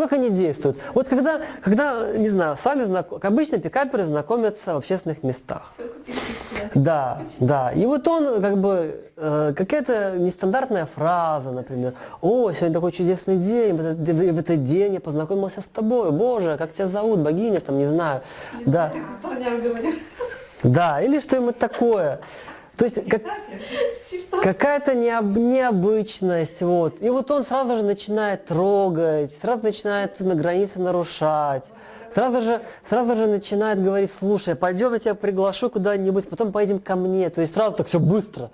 Как они действуют? Вот когда, когда не знаю, с вами знаком, обычно пикаперы знакомятся в общественных местах. Да, да. И вот он как бы э, какая-то нестандартная фраза, например. О, сегодня такой чудесный день, в этот, в этот день я познакомился с тобой. Боже, как тебя зовут, богиня, там, не знаю. Да. Парням говорю. Да, или что-нибудь такое. То есть как, какая-то необ, необычность, вот. И вот он сразу же начинает трогать, сразу начинает на границе нарушать, сразу же, сразу же начинает говорить, слушай, пойдем я тебя приглашу куда-нибудь, потом поедем ко мне. То есть сразу так все быстро.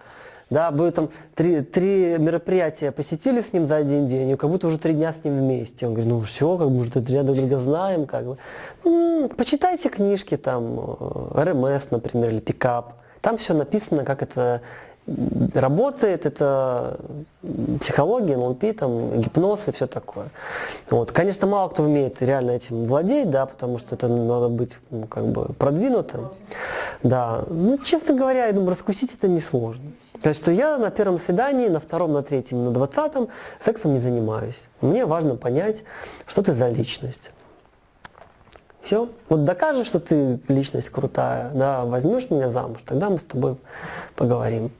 Да, вы там три, три мероприятия посетили с ним за один день, и как будто уже три дня с ним вместе. Он говорит, ну все, как бы уже три друг друга знаем, как бы. Ну, почитайте книжки там, э, РМС, например, или Пикап. Там все написано, как это работает, это психология, НЛП, там, гипноз и все такое. Вот. Конечно, мало кто умеет реально этим владеть, да, потому что это надо быть ну, как бы продвинутым. Да. Ну, честно говоря, я думаю, раскусить это несложно. То есть, что я на первом свидании, на втором, на третьем, на двадцатом сексом не занимаюсь. Мне важно понять, что ты за личность. Все. Вот докажешь, что ты личность крутая, да, возьмешь меня замуж, тогда мы с тобой поговорим.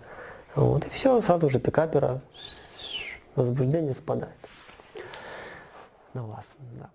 Вот, и все, сразу же пикапера возбуждение спадает на вас. Да.